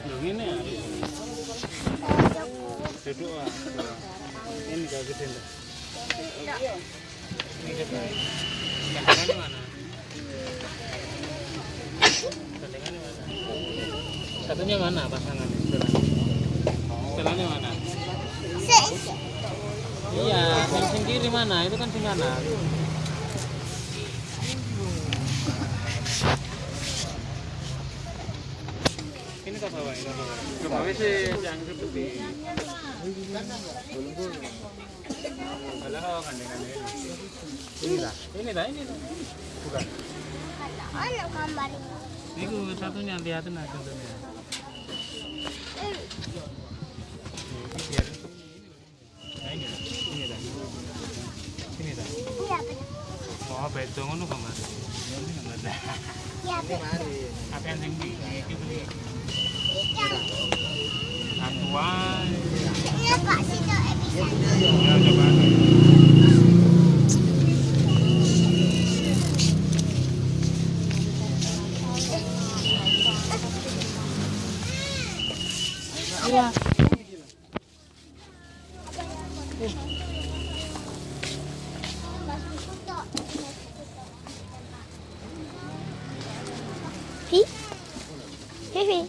Ini ya. Duduk ah. Ini gak gede loh. Ini gede. Gandengannya mana? Gandengannya mana? Satunya mana pasangannya? Setelahnya. Setelahnya mana? Iya, yang sing kiri mana? Itu kan sing kanan. Ini kok bawa ini sih yang seperti. Kalau ini. Ini dah. Ini dah ini. Bukan. Ano gambar Ini satunya lihatin aja contohnya. Ini Nah, ini dah. Ini dah. Ini dah. Iya betul. Oh, beto ngono kamar. Ini. Iya betul. Apa yang tinggi? Hi. Hihi.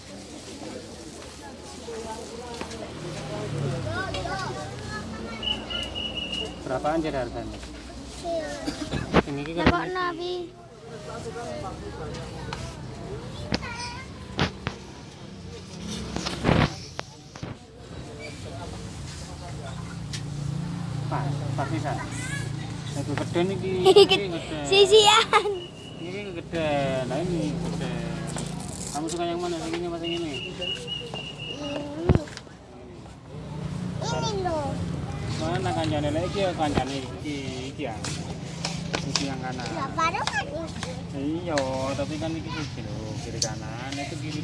Berapaan jadi harganya? Ini kan nabi. Bisa. Itu gede nih ki. Gede. gede. Sisian. Ini gede. Nah ini gede. Kamu suka yang mana? Yang ini apa yang ini? Ini loh. Mana kancane lagi ya kancane iki iki ya. Iki yang kanan. Baru kan. Iya, tapi kan ini loh, kiri kanan itu kiri.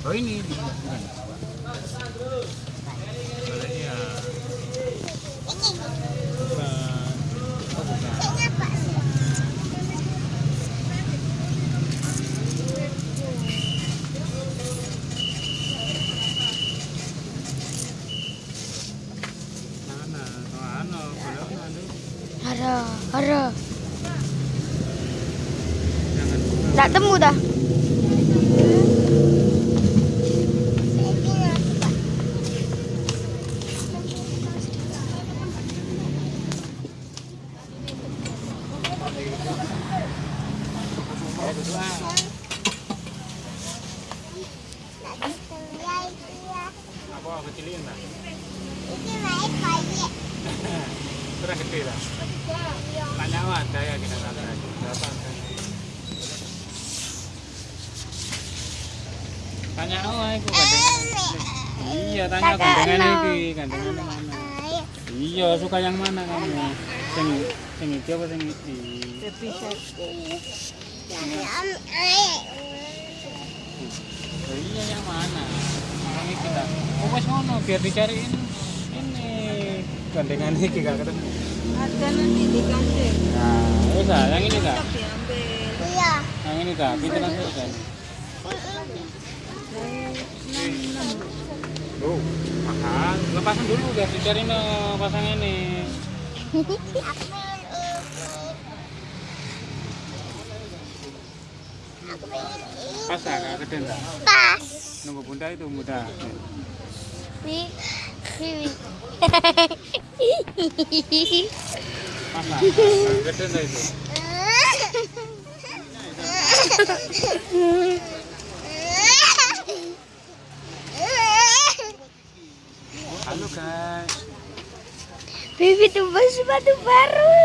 Oh ini bukan? Sebelah ya. Ini. Bukan. Oh bukan. Ini apa sih? Mana? Oh ano, boleh ano ano. Buka. Tak temu dah. Apa kecilin lah? Kurang gede lah. Tanya apa ada ya kita? Tanya itu gandengan? Iya, tanya gandengan iki, gandengannya mana? Iya, suka yang mana kamu? Sing sing iki apa sing iki? Iya yang mana? Iki lah. Oh, wes ngono biar dicariin ini gandengan iki gak ketemu. Ada nanti dikasih. Nah, ah, yang ini diambil. Iya. Yang ini dah, pinter langsung dah. Oh, mahal. Lepasin dulu biar dicariin eh, pasang ini. Pas ah, gak gede dah. Pas. Nunggu bunda itu mudah. Wi. Wi. Pas ah, gak gede dah itu. Halo guys. Bibi tuh sepatu baru.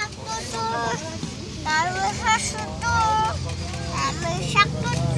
satu tuh lalu satu tuh lalu